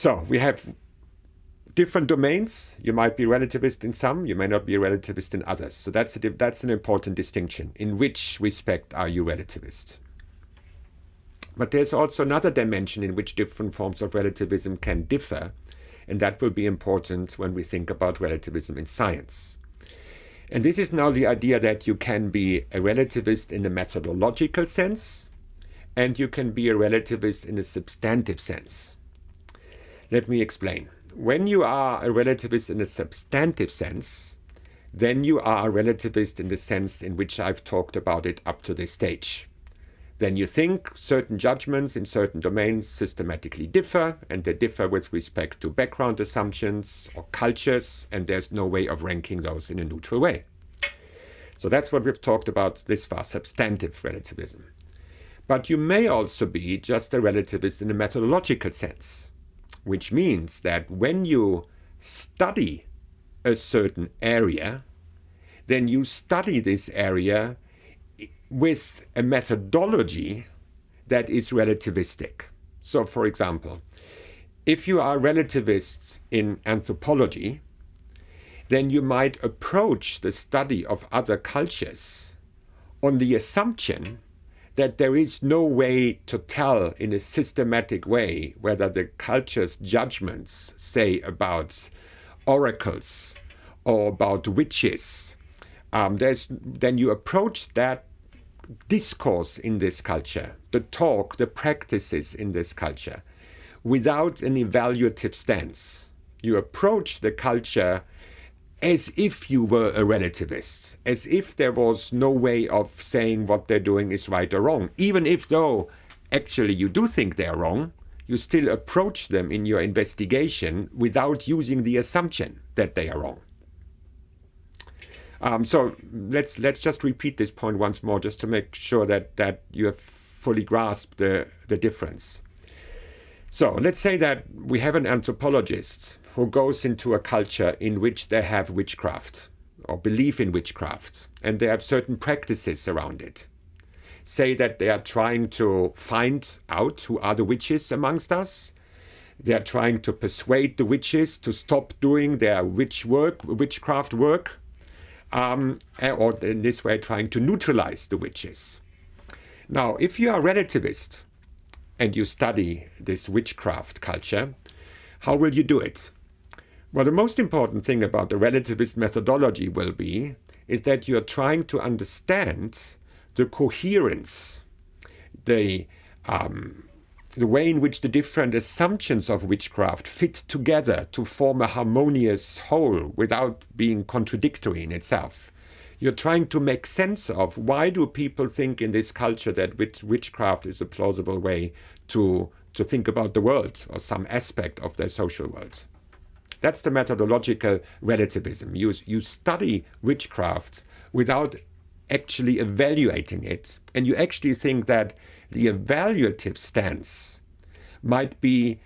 So we have different domains. You might be relativist in some, you may not be a relativist in others. So that's, a, that's an important distinction. In which respect are you relativist? But there's also another dimension in which different forms of relativism can differ, and that will be important when we think about relativism in science. And this is now the idea that you can be a relativist in a methodological sense, and you can be a relativist in a substantive sense. Let me explain. When you are a relativist in a substantive sense, then you are a relativist in the sense in which I've talked about it up to this stage. Then you think certain judgments in certain domains systematically differ, and they differ with respect to background assumptions or cultures, and there's no way of ranking those in a neutral way. So that's what we've talked about this far, substantive relativism. But you may also be just a relativist in a methodological sense, which means that when you study a certain area, then you study this area with a methodology that is relativistic. So, for example, if you are relativists in anthropology, then you might approach the study of other cultures on the assumption that there is no way to tell in a systematic way whether the culture's judgments, say about oracles or about witches, um, there's, then you approach that discourse in this culture, the talk, the practices in this culture, without an evaluative stance. You approach the culture as if you were a relativist, as if there was no way of saying what they're doing is right or wrong. Even if though actually you do think they're wrong, you still approach them in your investigation without using the assumption that they are wrong. Um, so let's let's just repeat this point once more, just to make sure that that you have fully grasped the the difference. So let's say that we have an anthropologist who goes into a culture in which they have witchcraft or believe in witchcraft, and they have certain practices around it. Say that they are trying to find out who are the witches amongst us. They are trying to persuade the witches to stop doing their witch work, witchcraft work, um, eh, or in this way trying to neutralize the witches. Now, if you are a relativist and you study this witchcraft culture, how will you do it? Well, the most important thing about the relativist methodology will be is that you're trying to understand the coherence, the um, the way in which the different assumptions of witchcraft fit together to form a harmonious whole without being contradictory in itself. You're trying to make sense of why do people think in this culture that witchcraft is a plausible way to, to think about the world or some aspect of their social world. That's the methodological relativism. You, you study witchcraft without actually evaluating it, and you actually think that the evaluative stance might be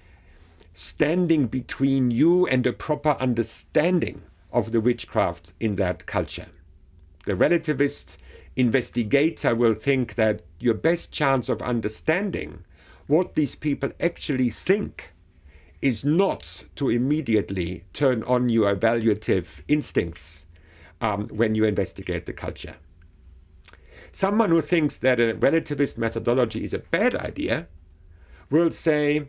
standing between you and a proper understanding of the witchcraft in that culture. The relativist investigator will think that your best chance of understanding what these people actually think is not to immediately turn on your evaluative instincts um, when you investigate the culture. Someone who thinks that a relativist methodology is a bad idea will say,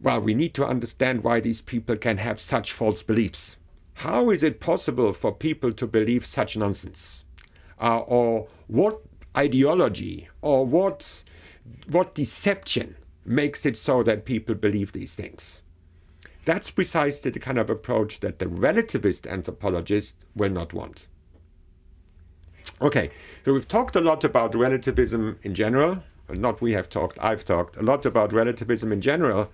well, we need to understand why these people can have such false beliefs. How is it possible for people to believe such nonsense? Uh, or what ideology or what, what deception makes it so that people believe these things? That's precisely the kind of approach that the relativist anthropologist will not want. Okay, so we've talked a lot about relativism in general. Not we have talked, I've talked a lot about relativism in general,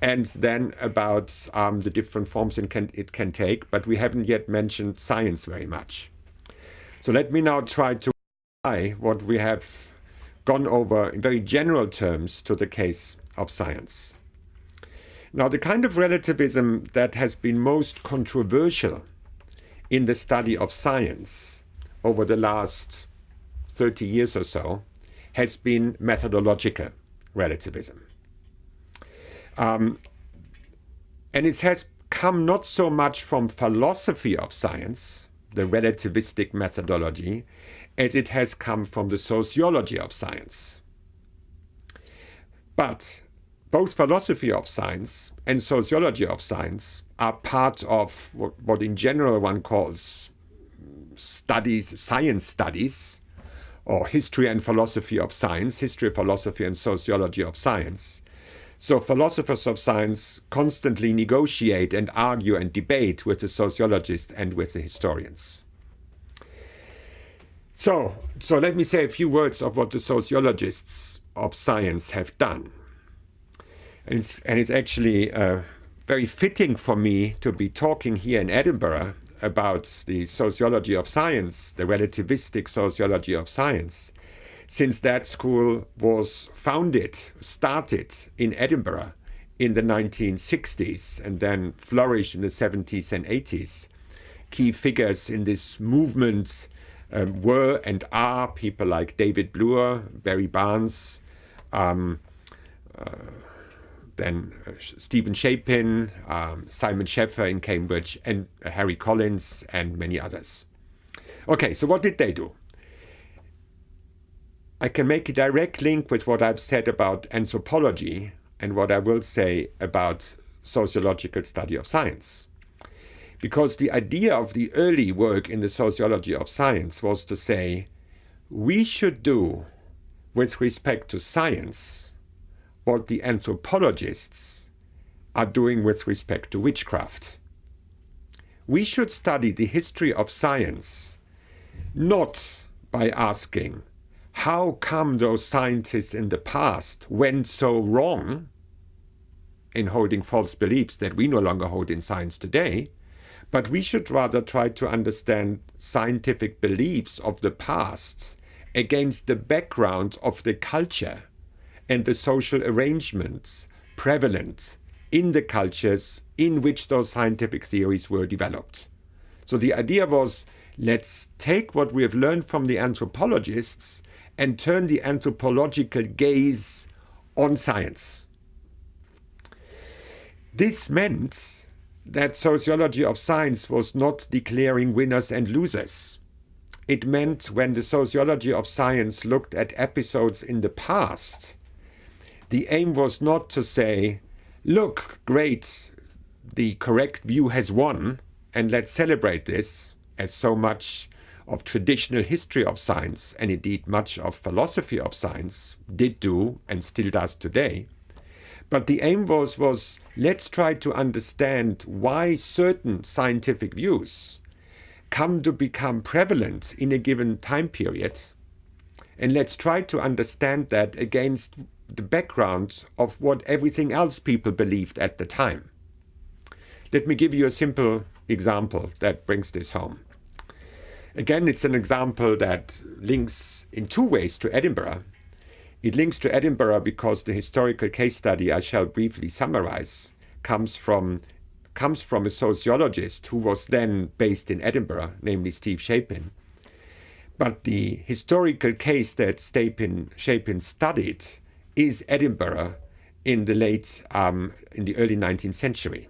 and then about um, the different forms it can, it can take, but we haven't yet mentioned science very much. So let me now try to apply what we have gone over in very general terms to the case of science. Now, the kind of relativism that has been most controversial in the study of science over the last 30 years or so has been methodological relativism. Um, And it has come not so much from philosophy of science, the relativistic methodology, as it has come from the sociology of science. But both philosophy of science and sociology of science are part of what, what in general one calls studies, science studies, or history and philosophy of science, history, philosophy, and sociology of science. So philosophers of science constantly negotiate and argue and debate with the sociologists and with the historians. So, so let me say a few words of what the sociologists of science have done. And it's, and it's actually uh, very fitting for me to be talking here in Edinburgh about the sociology of science, the relativistic sociology of science, since that school was founded, started in Edinburgh in the 1960s and then flourished in the 70s and 80s. Key figures in this movement um, were and are people like David Bloor, Barry Barnes, um, uh, then uh, Steven Shapin, um, Simon Schaffer in Cambridge, and uh, Harry Collins, and many others. Okay, so what did they do? I can make a direct link with what I've said about anthropology and what I will say about sociological study of science. Because the idea of the early work in the sociology of science was to say, we should do with respect to science what the anthropologists are doing with respect to witchcraft. We should study the history of science not by asking how come those scientists in the past went so wrong in holding false beliefs that we no longer hold in science today, but we should rather try to understand scientific beliefs of the past against the background of the culture and the social arrangements prevalent in the cultures in which those scientific theories were developed. So the idea was let's take what we have learned from the anthropologists and turn the anthropological gaze on science. This meant that sociology of science was not declaring winners and losers. It meant when the sociology of science looked at episodes in the past, the aim was not to say, look, great, the correct view has won, and let's celebrate this, as so much of traditional history of science, and indeed much of philosophy of science, did do and still does today. But the aim was, was let's try to understand why certain scientific views come to become prevalent in a given time period. And let's try to understand that against the background of what everything else people believed at the time. Let me give you a simple example that brings this home. Again, it's an example that links in two ways to Edinburgh. It links to Edinburgh because the historical case study I shall briefly summarize comes from comes from a sociologist who was then based in Edinburgh, namely Steve Shapin. But the historical case that Stapin, Shapin studied is Edinburgh in the late, um, in the early 19th century.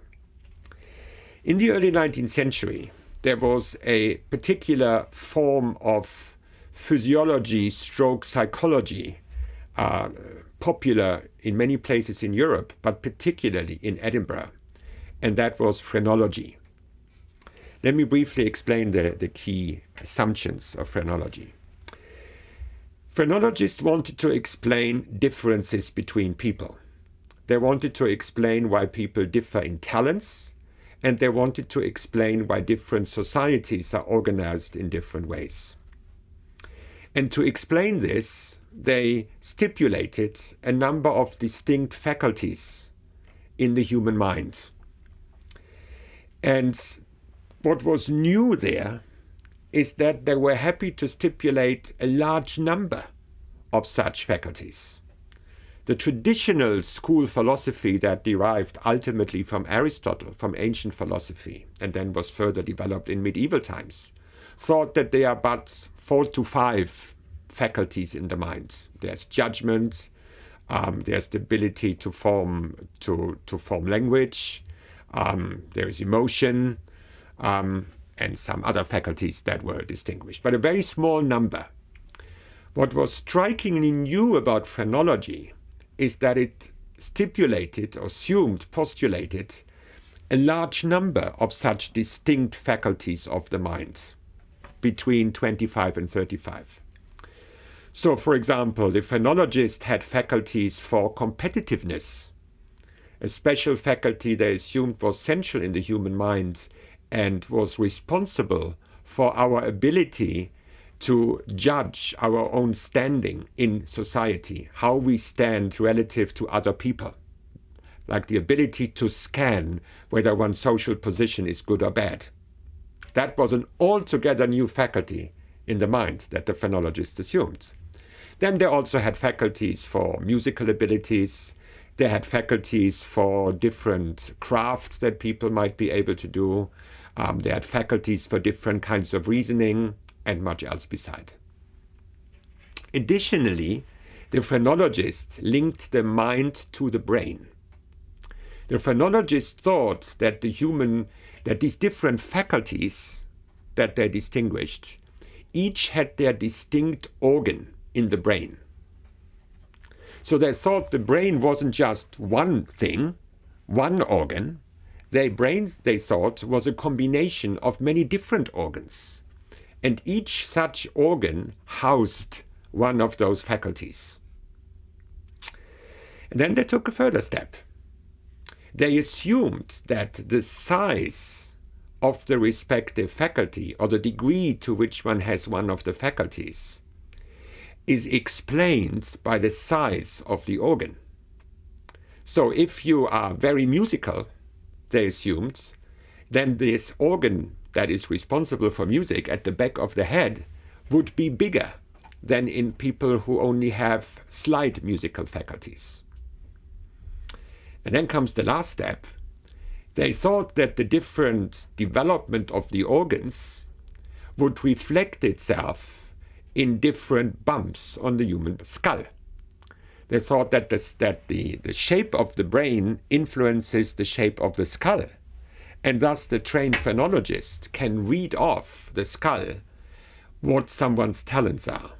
In the early 19th century, there was a particular form of physiology stroke psychology uh, popular in many places in Europe, but particularly in Edinburgh, and that was phrenology. Let me briefly explain the, the key assumptions of phrenology. Phrenologists wanted to explain differences between people. They wanted to explain why people differ in talents, and they wanted to explain why different societies are organized in different ways. And to explain this, they stipulated a number of distinct faculties in the human mind. And what was new there is that they were happy to stipulate a large number of such faculties. The traditional school philosophy that derived ultimately from Aristotle, from ancient philosophy, and then was further developed in medieval times, thought that there are but four to five faculties in the mind. There's judgment, um, there's the ability to form to to form language, Um, there is emotion um, and some other faculties that were distinguished, but a very small number. What was strikingly new about phrenology is that it stipulated, assumed, postulated a large number of such distinct faculties of the mind between 25 and 35. So, for example, the phrenologist had faculties for competitiveness, a special faculty they assumed was central in the human mind and was responsible for our ability to judge our own standing in society, how we stand relative to other people, like the ability to scan whether one's social position is good or bad. That was an altogether new faculty in the mind that the phrenologist assumed. Then they also had faculties for musical abilities, they had faculties for different crafts that people might be able to do. Um, they had faculties for different kinds of reasoning and much else beside. Additionally, the phrenologists linked the mind to the brain. The phrenologists thought that the human, that these different faculties that they distinguished, each had their distinct organ in the brain. So they thought the brain wasn't just one thing, one organ. Their brain, they thought, was a combination of many different organs and each such organ housed one of those faculties. And then they took a further step. They assumed that the size of the respective faculty or the degree to which one has one of the faculties is explained by the size of the organ. So if you are very musical, they assumed, then this organ that is responsible for music at the back of the head would be bigger than in people who only have slight musical faculties. And then comes the last step. They thought that the different development of the organs would reflect itself in different bumps on the human skull. They thought that, that the, the shape of the brain influences the shape of the skull and thus the trained phrenologist can read off the skull what someone's talents are.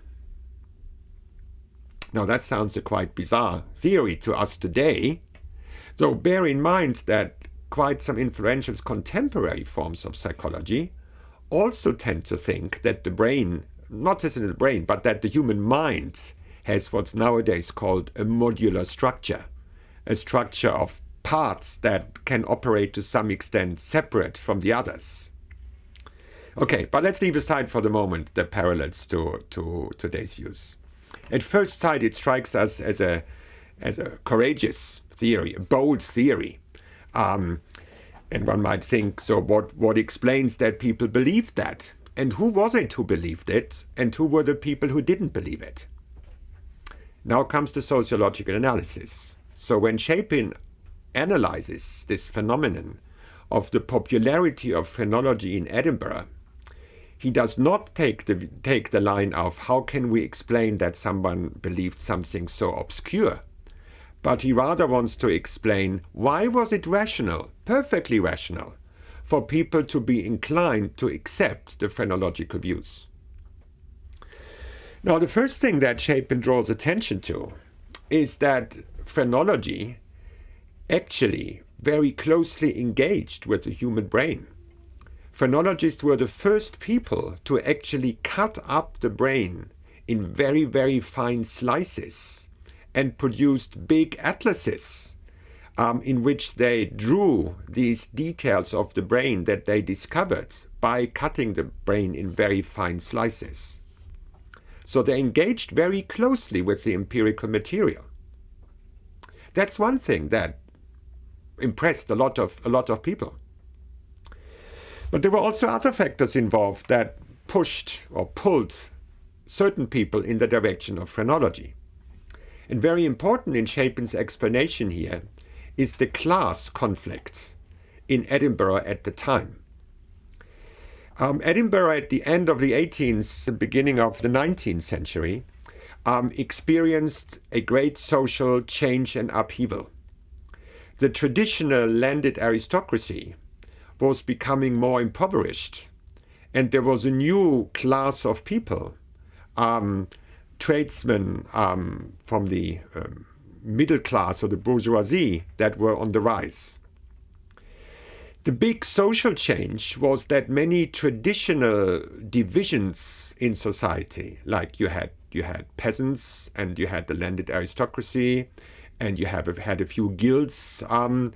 Now that sounds a quite bizarre theory to us today, though bear in mind that quite some influential contemporary forms of psychology also tend to think that the brain, not just in the brain, but that the human mind has what's nowadays called a modular structure, a structure of parts that can operate to some extent separate from the others. Okay, but let's leave aside for the moment the parallels to, to today's views. At first sight, it strikes us as a, as a courageous theory, a bold theory. Um, and one might think, so what, what explains that people believed that? And who was it who believed it? And who were the people who didn't believe it? Now comes the sociological analysis. So when Shapin analyzes this phenomenon of the popularity of phrenology in Edinburgh, he does not take the, take the line of how can we explain that someone believed something so obscure, but he rather wants to explain why was it rational, perfectly rational, for people to be inclined to accept the phrenological views. Now, the first thing that Shapin draws attention to is that phrenology actually very closely engaged with the human brain. Phrenologists were the first people to actually cut up the brain in very, very fine slices and produced big atlases um, in which they drew these details of the brain that they discovered by cutting the brain in very fine slices. So they engaged very closely with the empirical material. That's one thing that impressed a lot of a lot of people. But there were also other factors involved that pushed or pulled certain people in the direction of phrenology. And very important in Shapin's explanation here is the class conflict in Edinburgh at the time. Um, Edinburgh at the end of the 18th, beginning of the 19th century, um, experienced a great social change and upheaval the traditional landed aristocracy was becoming more impoverished. And there was a new class of people, um, tradesmen um, from the um, middle class or the bourgeoisie that were on the rise. The big social change was that many traditional divisions in society, like you had you had peasants and you had the landed aristocracy, and you have had a few guilds, um,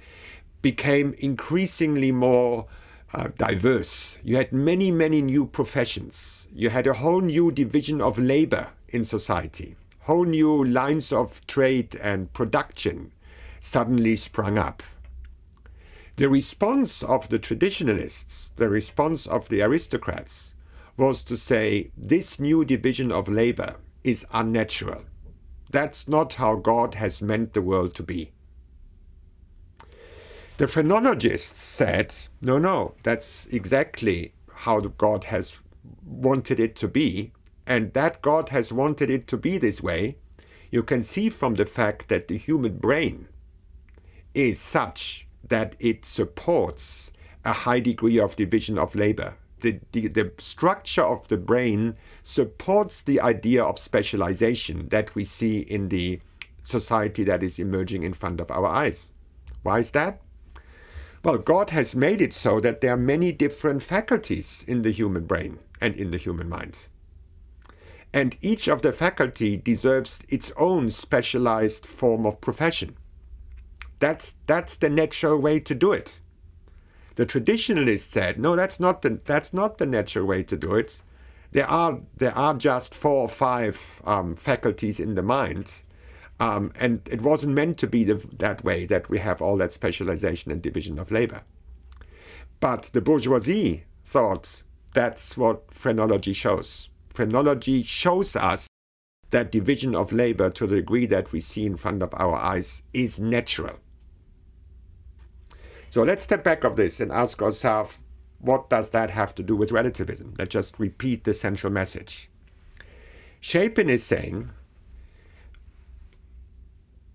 became increasingly more uh, diverse. You had many, many new professions. You had a whole new division of labor in society. Whole new lines of trade and production suddenly sprung up. The response of the traditionalists, the response of the aristocrats, was to say this new division of labor is unnatural. That's not how God has meant the world to be. The phrenologists said, no, no, that's exactly how God has wanted it to be, and that God has wanted it to be this way, you can see from the fact that the human brain is such that it supports a high degree of division of labor. The, the, the, structure of the brain supports the idea of specialization that we see in the society that is emerging in front of our eyes. Why is that? Well, God has made it so that there are many different faculties in the human brain and in the human mind. And each of the faculty deserves its own specialized form of profession. That's, that's the natural way to do it. The traditionalists said, no, that's not the, that's not the natural way to do it. There are, there are just four or five um, faculties in the mind. Um, and it wasn't meant to be the, that way, that we have all that specialization and division of labor. But the bourgeoisie thought that's what phrenology shows. Phrenology shows us that division of labor to the degree that we see in front of our eyes is natural. So let's step back of this and ask ourselves, what does that have to do with relativism? Let's just repeat the central message. Shapin is saying,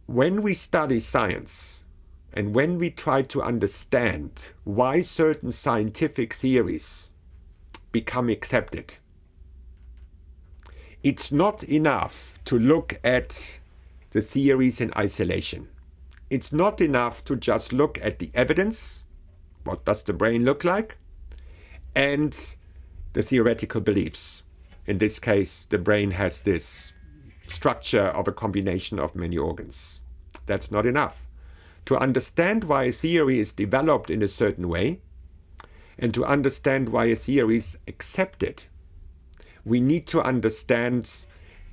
when we study science and when we try to understand why certain scientific theories become accepted, it's not enough to look at the theories in isolation it's not enough to just look at the evidence, what does the brain look like, and the theoretical beliefs. In this case, the brain has this structure of a combination of many organs. That's not enough. To understand why a theory is developed in a certain way, and to understand why a theory is accepted, we need to understand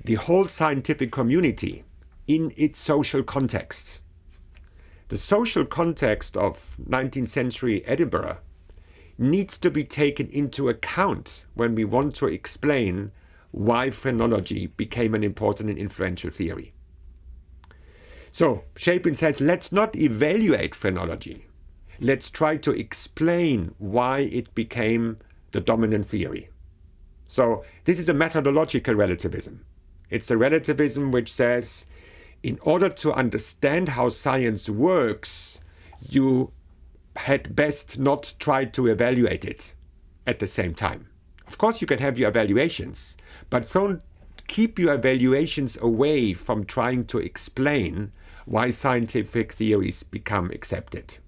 the whole scientific community in its social context. The social context of 19th century Edinburgh needs to be taken into account when we want to explain why phrenology became an important and influential theory. So Shapin says, let's not evaluate phrenology. Let's try to explain why it became the dominant theory. So this is a methodological relativism. It's a relativism which says in order to understand how science works, you had best not try to evaluate it at the same time. Of course, you can have your evaluations, but don't keep your evaluations away from trying to explain why scientific theories become accepted.